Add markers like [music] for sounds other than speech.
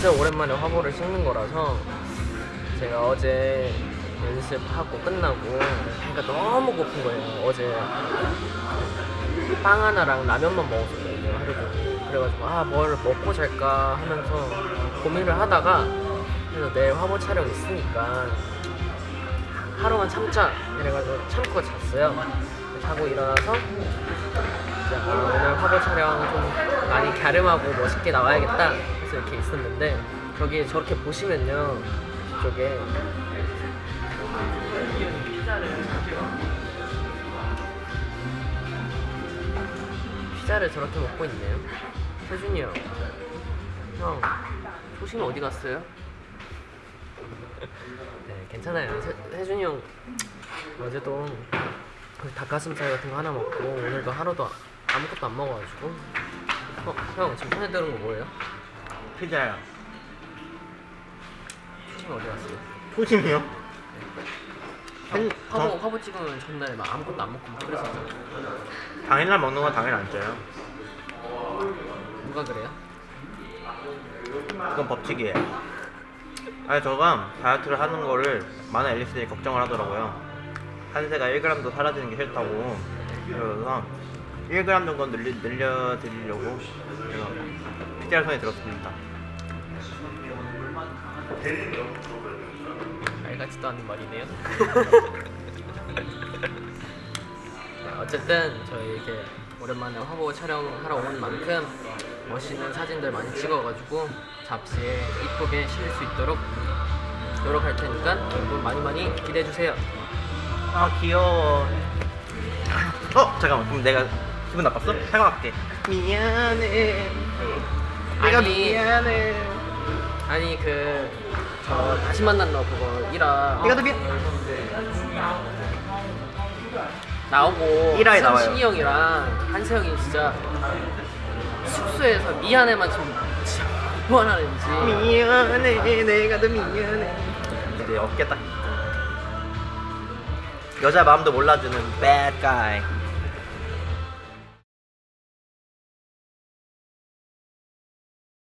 진짜 오랜만에 화보를 찍는 거라서 제가 어제 연습하고 끝나고 배가 너무 고픈 거예요. 어제 빵 하나랑 라면만 먹었거든요 하루 종일. 그래가지고 아 뭘 먹고 잘까 하면서 고민을 하다가 그래서 내일 화보 촬영 있으니까 하루만 참자 이래가지고 참고 잤어요. 자고 일어나서 이제 아, 오늘 화보 촬영 좀 많이 갸름하고 멋있게 나와야겠다 해서 이렇게 있었는데 저기 저렇게 보시면요 이쪽에 피자를 저렇게 먹고 있네요 세준이 형 형, 조심 어디 갔어요? [laughs] 네, 괜찮아요. 세, 세준이 형 어제도 그 닭가슴살 같은 거 하나 먹고 오늘도 하루도 아무것도 안 먹어가지고 어, 형 지금 손에 들은 거 뭐예요? 피자요. 조심 어디 갔어요? 초심이요? 화보, 저- 화보 찍으면 전날에 막 아무것도 안 먹고 막 그랬었잖아 당일날 먹는 건 당일 안 쪄요. 누가 그래요? 그건 법칙이에요. 아니 저가 다이어트를 하는 거를 많은 앨리스들이 걱정을 하더라고요. 한세가 1g도 사라지는 게 싫다고. 그래서 1g 정도 늘리, 늘려드리려고 제가 피자를 손에 들었습니다. 말 같지도 않은 말이네요. [laughs] 네, 어쨌든 저희 이렇게 오랜만에 화보 촬영하러 온 만큼 멋있는 사진들 많이 찍어가지고 잡지에 이쁘게 실을 수 있도록 노력할 테니까 여러분 많이 많이 기대해 주세요. 아 귀여워. 어 잠깐만 그럼 내가 기분 나빴어? 사과할게. 미안해. 내가 아니. 미안해. 아니 그 저 다시 만난 너 그거 1화. 내가 더 미. 나오고. 일화에 나와요. 승신이 형이랑 한세형이 진짜 숙소에서 미안해만 지금 진짜 뭐 하는지. 미안해 내가 더 미안해. 이제 어깨 딱 여자 마음도 몰라주는 bad guy